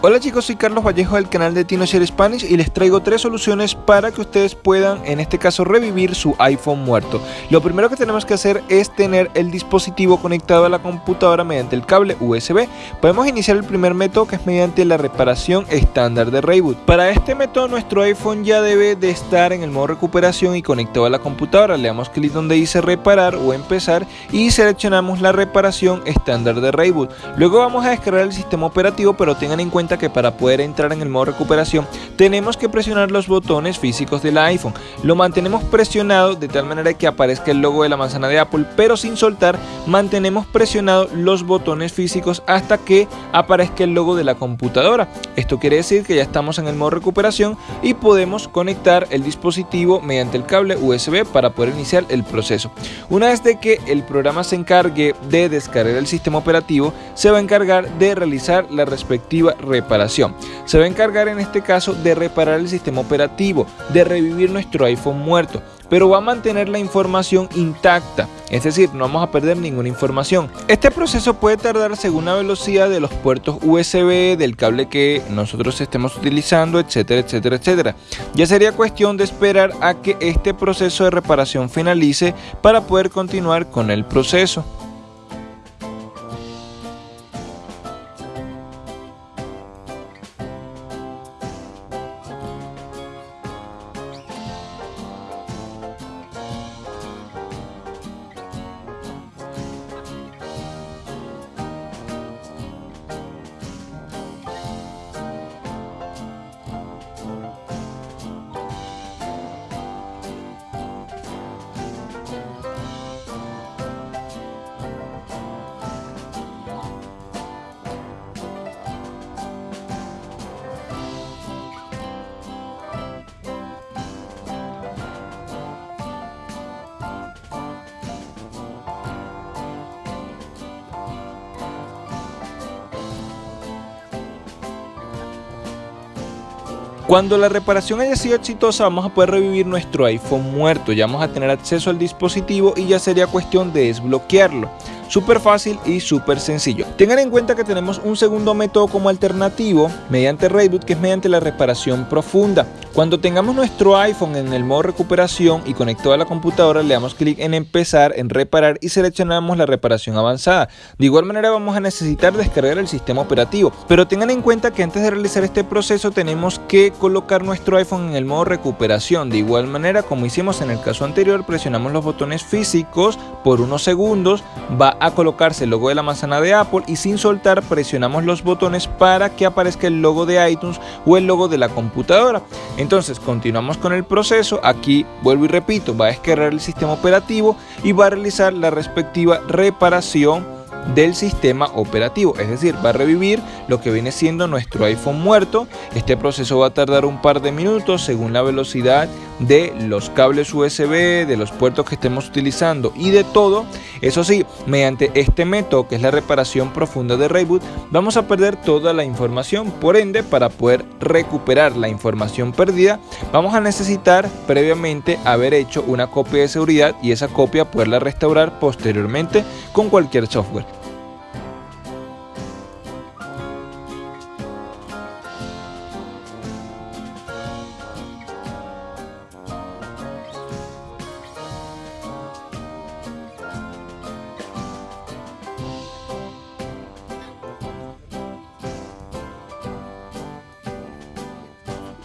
Hola chicos, soy Carlos Vallejo del canal de TinoShare Spanish y les traigo tres soluciones para que ustedes puedan, en este caso, revivir su iPhone muerto. Lo primero que tenemos que hacer es tener el dispositivo conectado a la computadora mediante el cable USB. Podemos iniciar el primer método que es mediante la reparación estándar de Reboot. Para este método nuestro iPhone ya debe de estar en el modo recuperación y conectado a la computadora. Le damos clic donde dice reparar o empezar y seleccionamos la reparación estándar de Reboot. Luego vamos a descargar el sistema operativo pero tengan en cuenta que para poder entrar en el modo recuperación tenemos que presionar los botones físicos del iPhone. Lo mantenemos presionado de tal manera que aparezca el logo de la manzana de Apple, pero sin soltar mantenemos presionado los botones físicos hasta que aparezca el logo de la computadora. Esto quiere decir que ya estamos en el modo recuperación y podemos conectar el dispositivo mediante el cable USB para poder iniciar el proceso. Una vez de que el programa se encargue de descargar el sistema operativo, se va a encargar de realizar la respectiva reparación. Se va a encargar en este caso de reparar el sistema operativo, de revivir nuestro iPhone muerto, pero va a mantener la información intacta, es decir, no vamos a perder ninguna información. Este proceso puede tardar según la velocidad de los puertos USB, del cable que nosotros estemos utilizando, etcétera, etcétera, etcétera. Ya sería cuestión de esperar a que este proceso de reparación finalice para poder continuar con el proceso. Cuando la reparación haya sido exitosa vamos a poder revivir nuestro iPhone muerto, ya vamos a tener acceso al dispositivo y ya sería cuestión de desbloquearlo. Súper fácil y súper sencillo. Tengan en cuenta que tenemos un segundo método como alternativo mediante Reboot que es mediante la reparación profunda. Cuando tengamos nuestro iPhone en el modo recuperación y conectado a la computadora le damos clic en empezar, en reparar y seleccionamos la reparación avanzada. De igual manera vamos a necesitar descargar el sistema operativo. Pero tengan en cuenta que antes de realizar este proceso tenemos que colocar nuestro iPhone en el modo recuperación. De igual manera como hicimos en el caso anterior presionamos los botones físicos por unos segundos, va a colocarse el logo de la manzana de Apple y sin soltar presionamos los botones para que aparezca el logo de iTunes o el logo de la computadora. Entonces continuamos con el proceso, aquí vuelvo y repito, va a descargar el sistema operativo y va a realizar la respectiva reparación del sistema operativo, es decir, va a revivir lo que viene siendo nuestro iPhone muerto. Este proceso va a tardar un par de minutos según la velocidad de los cables USB, de los puertos que estemos utilizando y de todo. Eso sí, mediante este método que es la reparación profunda de Reboot, vamos a perder toda la información. Por ende, para poder recuperar la información perdida, vamos a necesitar previamente haber hecho una copia de seguridad y esa copia poderla restaurar posteriormente con cualquier software.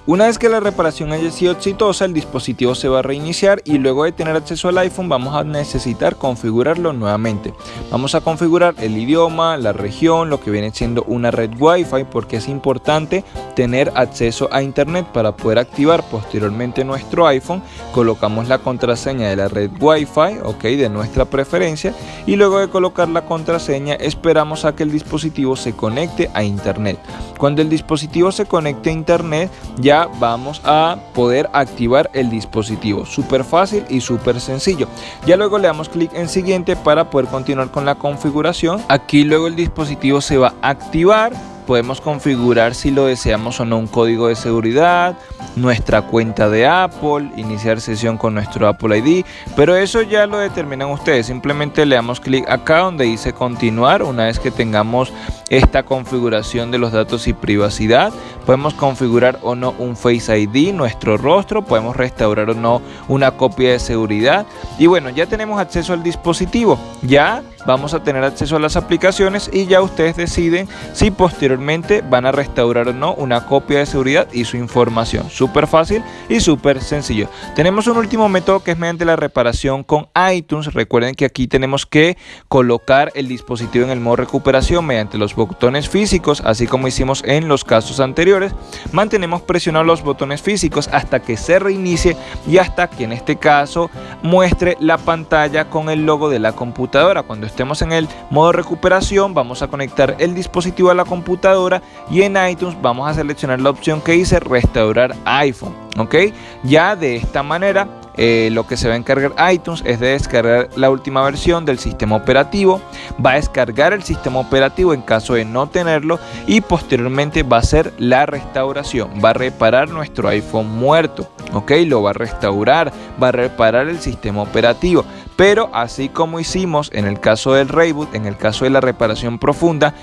Una vez que la reparación haya sido exitosa, el dispositivo se va a reiniciar y luego de tener acceso al iPhone vamos a necesitar configurarlo nuevamente. Vamos a configurar el idioma, la región, lo que viene siendo una red Wi-Fi porque es importante tener acceso a internet para poder activar posteriormente nuestro iPhone. Colocamos la contraseña de la red Wi-Fi, ok, de nuestra preferencia y luego de colocar la contraseña esperamos a que el dispositivo se conecte a internet. Cuando el dispositivo se conecte a internet ya vamos a poder activar el dispositivo. Súper fácil y súper sencillo. Ya luego le damos clic en siguiente para poder continuar con la configuración. Aquí luego el dispositivo se va a activar podemos configurar si lo deseamos o no un código de seguridad, nuestra cuenta de Apple, iniciar sesión con nuestro Apple ID, pero eso ya lo determinan ustedes. Simplemente le damos clic acá donde dice continuar. Una vez que tengamos esta configuración de los datos y privacidad, podemos configurar o no un Face ID, nuestro rostro, podemos restaurar o no una copia de seguridad y bueno, ya tenemos acceso al dispositivo. Ya vamos a tener acceso a las aplicaciones y ya ustedes deciden si posteriormente van a restaurar o no una copia de seguridad y su información. Súper fácil y súper sencillo. Tenemos un último método que es mediante la reparación con iTunes. Recuerden que aquí tenemos que colocar el dispositivo en el modo recuperación mediante los botones físicos, así como hicimos en los casos anteriores. Mantenemos presionados los botones físicos hasta que se reinicie y hasta que en este caso muestre la pantalla con el logo de la computadora. Cuando estemos en el modo recuperación vamos a conectar el dispositivo a la computadora y en iTunes vamos a seleccionar la opción que dice restaurar iPhone ok ya de esta manera eh, lo que se va a encargar iTunes es de descargar la última versión del sistema operativo, va a descargar el sistema operativo en caso de no tenerlo y posteriormente va a hacer la restauración, va a reparar nuestro iPhone muerto, ok, lo va a restaurar, va a reparar el sistema operativo. Pero así como hicimos en el caso del reboot, en el caso de la reparación profunda,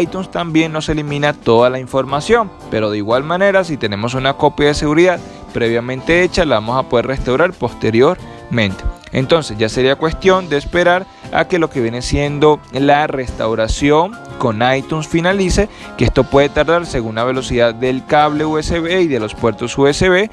iTunes también nos elimina toda la información. Pero de igual manera, si tenemos una copia de seguridad previamente hecha, la vamos a poder restaurar posteriormente. Entonces ya sería cuestión de esperar a que lo que viene siendo la restauración con iTunes finalice, que esto puede tardar según la velocidad del cable USB y de los puertos USB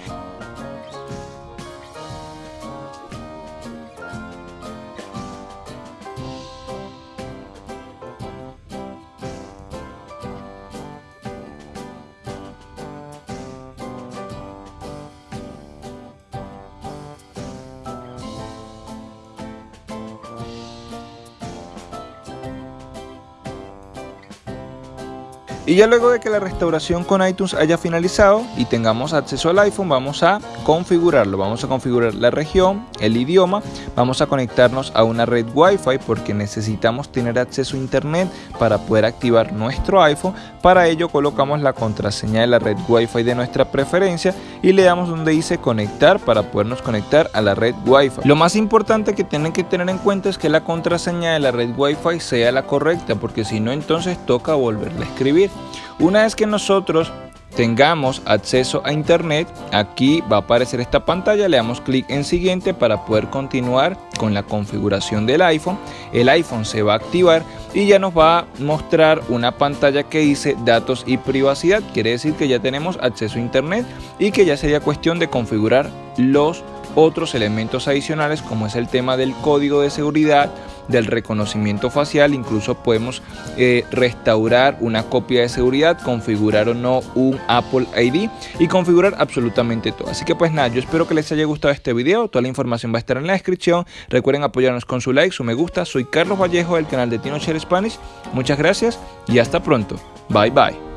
Y ya luego de que la restauración con iTunes haya finalizado y tengamos acceso al iPhone, vamos a configurarlo. Vamos a configurar la región, el idioma, vamos a conectarnos a una red Wi-Fi porque necesitamos tener acceso a internet para poder activar nuestro iPhone. Para ello colocamos la contraseña de la red Wi-Fi de nuestra preferencia y le damos donde dice conectar para podernos conectar a la red Wi-Fi. Lo más importante que tienen que tener en cuenta es que la contraseña de la red Wi-Fi sea la correcta porque si no entonces toca volverla a escribir. Una vez que nosotros tengamos acceso a internet aquí va a aparecer esta pantalla le damos clic en siguiente para poder continuar con la configuración del iPhone. El iPhone se va a activar y ya nos va a mostrar una pantalla que dice datos y privacidad. Quiere decir que ya tenemos acceso a internet y que ya sería cuestión de configurar los otros elementos adicionales como es el tema del código de seguridad del reconocimiento facial, incluso podemos eh, restaurar una copia de seguridad, configurar o no un Apple ID y configurar absolutamente todo. Así que pues nada, yo espero que les haya gustado este video, toda la información va a estar en la descripción, recuerden apoyarnos con su like, su me gusta, soy Carlos Vallejo del canal de Tino Share Spanish, muchas gracias y hasta pronto, bye bye.